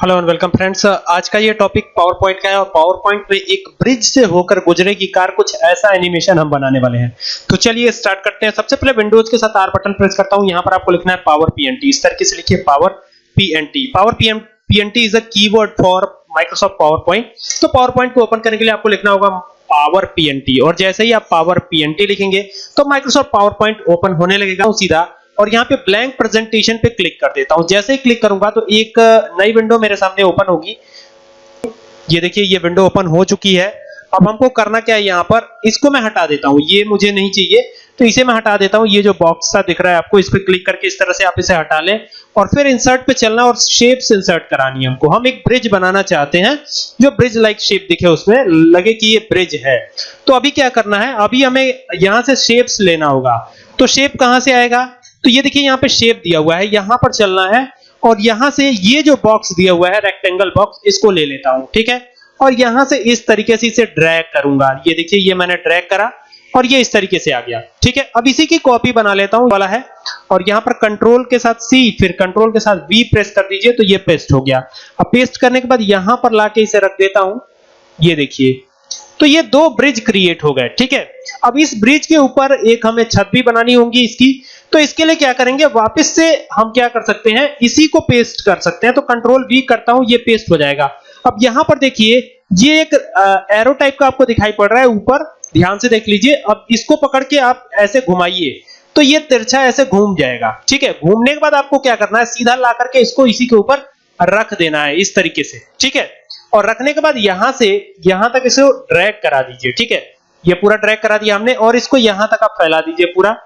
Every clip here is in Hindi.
हेलो एंड वेलकम फ्रेंड्स आज का ये टॉपिक पावर पॉइंट का है और पावर पॉइंट में एक ब्रिज से होकर गुजरे की कार कुछ ऐसा एनिमेशन हम बनाने वाले हैं। तो चलिए स्टार्ट करते हैं। सबसे पहले विंडोज़ के साथ आर बटन प्रेस करता हूँ। यहाँ पर आपको लिखना है पावर पीएनटी इस तरीके से लिखिए power PNT power PNT is a keyword for Microsoft power point तो पावर पॉइंट को ओपन करने के लिए आपको लिखना होगा पावर पीएनटी और जैसे ही आप पावर पीएनटी लिखेंगे तो माइक्रोसॉफ्ट पावर पॉइंट ओपन होने लगेगा। सीधा और यहाँ पे ब्लैंक प्रेजेंटेशन पे क्लिक कर देता हूँ। जैसे ही क्लिक करूँगा तो एक नई विंडो मेरे सामने ओपन होगी। ये देखिए, ये विंडो ओपन हो चुकी है। अब हमको करना क्या है यहाँ पर? इसको मैं हटा देता हूँ। ये मुझे नहीं चाहिए। तो इसे मैं हटा देता हूँ। ये जो बॉक्स सा दिख रहा है आपको, इस पे क्लिक करके इस तरह से आप इसे हटा लें। और फिर इंसर्ट पे चलना और शेप्स इंसर्ट करानी है हमको। हम एक ब्रिज बनाना चाहते हैं। जो ब्रिज लाइक शेप दिखे उसमें, लगे कि ये ब्रिज है। तो अभी क्या करना है? अभी हमें यहाँ से शेप्स लेना होगा। तो शेप कहाँ से आएगा? तो ये देखिए यहाँ पे शेप दिया हुआ है, यहाँ पर चलना है और यहाँ से ये जो बॉक्स दिया हुआ है रेक्टेंगल बॉक्स इसको ले लेता हूँ, ठीक है? और यहाँ से इस तरीके से इसे ड्रैग करूँगा। ये देखिए, ये मैंने ड्रैग करा और ये इस तरीके से आ गया, ठीक है? अब इसी की कॉपी बना लेता हूँ वाला है। और यहाँ पर कंट्रोल के साथ सी फिर कंट्रोल के साथ वी प्रेस कर दीजिए तो ये पेस्ट हो गया। अब पेस्ट करने के बाद यहाँ पर लाके इसे रख देता हूँ। ये देखिए तो ये दो ब्रिज क्रिएट हो गए, ठीक है? अब इस ब्रिज के ऊपर एक हमें छत भी बनानी होगी इसकी। तो इसके लिए क्या करेंगे, वापस से हम क्या कर सकते हैं, इसी को पेस्ट कर सकते हैं। तो कंट्रोल वी करता हूँ, ये पेस्ट हो जाएगा। अब यहाँ पर देखिए, ये एक एरो टाइप का आपको दिखाई पड़ रहा है ऊपर। ध्यान से देख लीजिए। अब इसको पकड़ के आप ऐसे घुमाइए। तो ये तिरछा ऐसे घूम जाएगा। ठीक है? घूमने के बाद आपको क्या करना है, सीधा ला करके इसको इसी के ऊपर रख देना है, इस तरीके से। ठीक है? और रखने के बाद यहाँ से, यहाँ तक इसे ड्रैग करा दीजिए। ठीक है? ये पूरा ड्रैग करा दिया हमने और इसको यहाँ तक आप फैला दीजिए पूरा,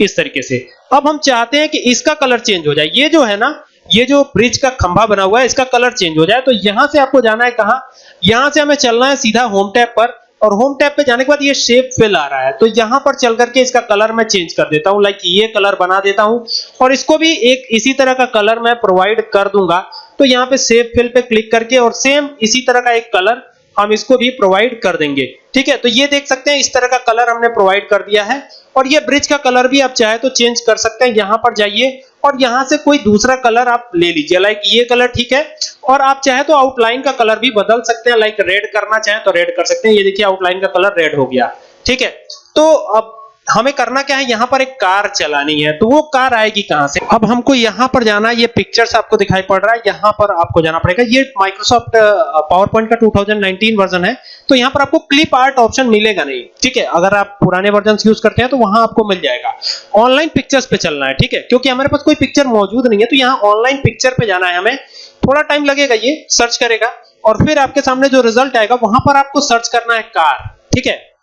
इस तरीके से। अब हम चाहते हैं कि इसका कलर चेंज हो जाए। ये जो है ना, ये जो ब्रिज का खंभा बना हुआ है, इसका कलर चेंज हो जाए। तो यहाँ से आपको जाना है कहाँ? यहाँ से हमें चलना है सीधा होम टैब पर और होम टैब पे जाने के बाद ये शेप फिल आ रहा है। तो यहाँ पर चल करके इसका कलर मैं चेंज कर देता हूँ लाइक ये कलर बना देता हूँ और इसको भी एक इसी तरह का कलर मैं प्रोवाइड कर दूँगा। तो यहाँ पे शेप फिल पे क्लिक करके और सेम इसी तरह का एक कलर हम इसको भी प्रोवाइड कर देंगे। ठीक है? तो ये देख सकते हैं, इस तरह का कलर हमने प्रोवाइड कर दिया है। और ये ब्रिज का कलर भी आप चाहे तो चेंज कर सकते हैं। यहाँ पर जाइए और यहाँ से कोई दूसरा कलर आप ले लीजिए। लाइक ये कलर ठीक है? और आप चाहे तो आउटलाइन का कलर भी बदल सकते हैं। लाइक रेड करना चाहे तो रेड कर सकते हैं। ये देखिए आउटलाइन का कलर रेड हो गया। ठीक है? तो अब हमें करना क्या है? यहाँ पर एक कार चलानी है। तो वो कार आएगी कहाँ से? अब हमको यहाँ पर जाना है। ये पिक्चर्स आपको दिखाई पड़ रहा है। यहाँ पर आपको जाना पड़ेगा। ये माइक्रोसॉफ्ट पावर पॉइंट का 2019 वर्जन है। तो यहाँ पर आपको क्लिप आर्ट ऑप्शन मिलेगा नहीं। ठीक है? अगर आप पुराने वर्जन यूज़ करते हैं तो वहाँ आपको मिल जाएगा। ऑनलाइन पिक्चर्स पे चलना है। ठीक है? क्योंकि हमारे पास कोई पिक्चर मौजूद नहीं है तो यहाँ ऑनलाइन पिक्चर पे जाना है हमें। थोड़ा टाइम लगेगा ये सर्च करेगा। और फिर आपके सामने जो रिज़ल्ट आएगा, वहाँ पर आपको सर्च करना है कार ठीक है?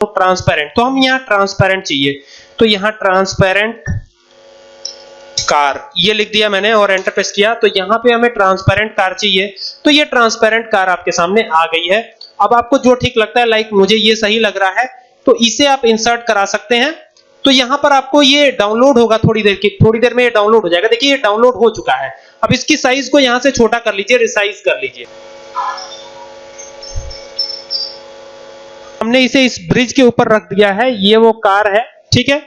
तो ट्रांसपेरेंट तो हम यहाँ ट्रांसपेरेंट चाहिए। तो यहाँ ट्रांसपेरेंट कार ये लिख दिया मैंने और एंटर प्रेस किया। तो यहाँ पे हमें ट्रांसपेरेंट कार चाहिए। तो ये ट्रांसपेरेंट कार आपके सामने आ गई है। अब आपको जो ठीक लगता है लाइक मुझे ये सही लग रहा है तो इसे आप इंसर्ट करा सकते हैं। तो यहाँ पर आपको ये डाउनलोड होगा थोड़ी देर की, थोड़ी देर में ये डाउनलोड हो जाएगा। देखिए, ये डाउनलोड हो चुका है। अब इसकी साइज़ को यहाँ से छोटा कर लीजिए रिसाइज कर लीजिए। हमने इसे इस ब्रिज के ऊपर रख दिया है, ये वो कार है, ठीक है?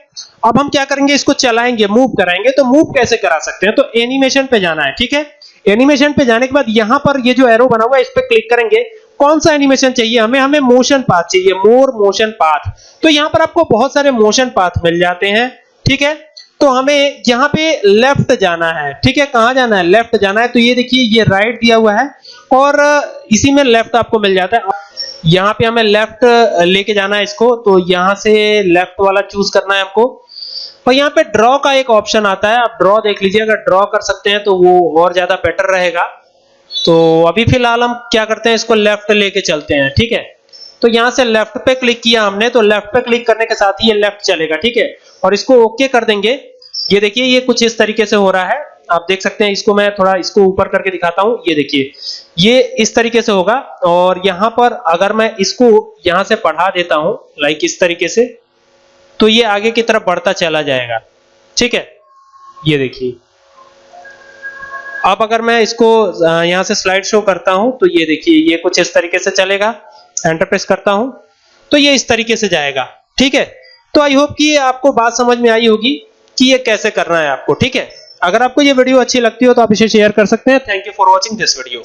अब हम क्या करेंगे, इसको चलाएँगे मूव कराएँगे तो मूव कैसे करा सकते हैं? तो एनिमेशन पे जाना है, ठीक है? एनिमेशन पे जाने के बाद यहाँ पर ये जो एरो बना हुआ है, इस पे क्लिक करेंगे। कौन सा एनिमेशन चाहिए? हमें हमें मोशन पाथ चाहिए मोर मोशन पाथ तो यहाँ पर आपको बहुत सारे मोशन पाथ मिल जाते हैं, ठीक है? तो हमें यहाँ पे लेफ़्ट जाना है, ठीक है? कहाँ जाना है? लेफ़्ट जाना है तो ये देखिए, ये राइट दिया हुआ है, और इसी में लेफ़्ट आपको मिल जाता है। यहाँ पे हमें लेफ़्ट लेके जाना है इसको तो यहाँ से लेफ़्ट वाला चूज़ करना है हमको। और यहाँ पे ड्रॉ का एक ऑप्शन आता है, आप ड्रॉ देख लीजिए, अगर ड्रॉ कर सकते हैं तो वो और ज़्यादा बेटर रहेगा। तो अभी फ़िलहाल हम क्या करते हैं, इसको लेफ़्ट लेके चलते हैं, ठीक है? तो यहाँ से लेफ़्ट पे क्लिक किया हमने तो लेफ़्ट पे क्लिक करने के साथ ही ये लेफ़्ट चलेगा, ठीक है? और इसको ओके कर देंगे। ये देखिए, ये कुछ इस तरीके से हो रहा है। आप देख सकते हैं, इसको मैं थोड़ा इसको ऊपर करके दिखाता हूँ। ये देखिए, ये इस तरीके से होगा और यहाँ पर अगर मैं इसको यहाँ से बढ़ा देता हूँ लाइक इस तरीके से तो ये आगे की तरफ़ बढ़ता चला जाएगा। ठीक है? ये देखिए। अब अगर मैं इसको यहाँ से स्लाइड शो करता हूँ तो ये देखिए, ये कुछ इस तरीके से चलेगा। एंटर प्रेस करता हूँ तो ये इस तरीके से जाएगा। ठीक है? तो आई होप कि आपको बात समझ में आई होगी कि ये कैसे करना है आपको। ठीक है? अगर आपको ये वीडियो अच्छी लगती हो तो आप इसे शेयर कर सकते हैं। Thank you for watching this video